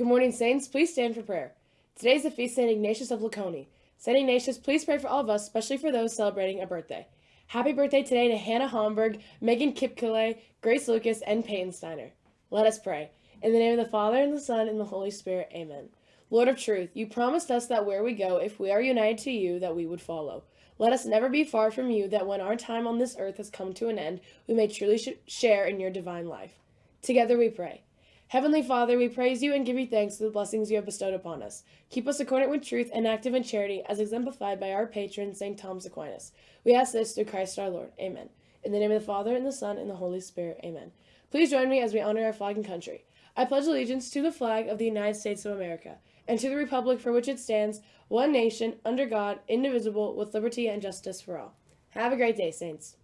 Good morning, Saints. Please stand for prayer. Today is the feast St. Ignatius of Laconi. St. Ignatius, please pray for all of us, especially for those celebrating a birthday. Happy birthday today to Hannah Homburg, Megan Kipkele, Grace Lucas, and Peyton Steiner. Let us pray. In the name of the Father, and the Son, and the Holy Spirit, amen. Lord of truth, you promised us that where we go, if we are united to you, that we would follow. Let us never be far from you, that when our time on this earth has come to an end, we may truly sh- share in your divine life. Together we pray. Heavenly Father, we praise you and give you thanks for the blessings you have bestowed upon us. Keep us accordant with truth and active in charity, as exemplified by our patron, St. Thomas Aquinas. We ask this through Christ our Lord. Amen. In the name of the Father, and the Son, and the Holy Spirit. Amen. Please join me as we honor our flag and country. I pledge allegiance to the flag of the United States of America, and to the republic for which it stands, one nation, under God, indivisible, with liberty and justice for all. Have a great day, Saints.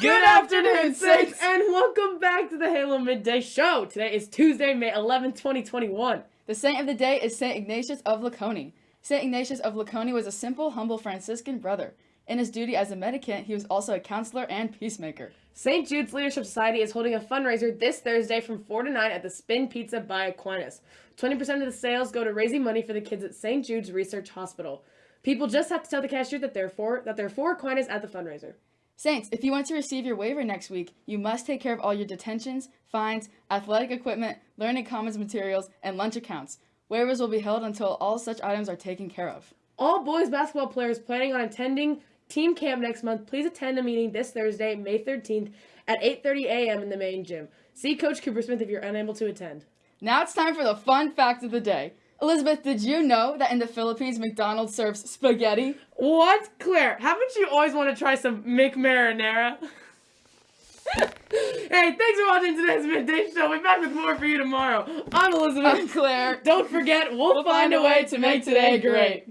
Good afternoon, Saints, and welcome back to the Halo Midday Show. Today is Tuesday, May 11, 2021. The saint of the day is Saint Ignatius of Laconi. Saint Ignatius of Laconi was a simple, humble Franciscan brother. In his duty as a mendicant, he was also a counselor and peacemaker. St. Jude's Leadership Society is holding a fundraiser this Thursday from 4 to 9 at the Spin Pizza by Aquinas. 20% of the sales go to raising money for the kids at St. Jude's Research Hospital. People just have to tell the cashier that they're for that they're for Aquinas at the fundraiser. Saints, if you want to receive your waiver next week, you must take care of all your detentions, fines, athletic equipment, learning commons materials, and lunch accounts. Waivers will be held until all such items are taken care of. All boys basketball players planning on attending team camp next month, please attend a meeting this Thursday, May 13th at 8:30 a.m. in the main gym. See Coach Cooper Smith if you're unable to attend. Now it's time for the fun fact of the day. Elizabeth, did you know that in the Philippines, McDonald's serves spaghetti? What? Claire, haven't you always wanted to try some McMarinara? hey, thanks for watching today's Midday Show. We'll be back with more for you tomorrow. I'm Elizabeth. I'm Claire. Don't forget, we'll, We'll find a way to make today great.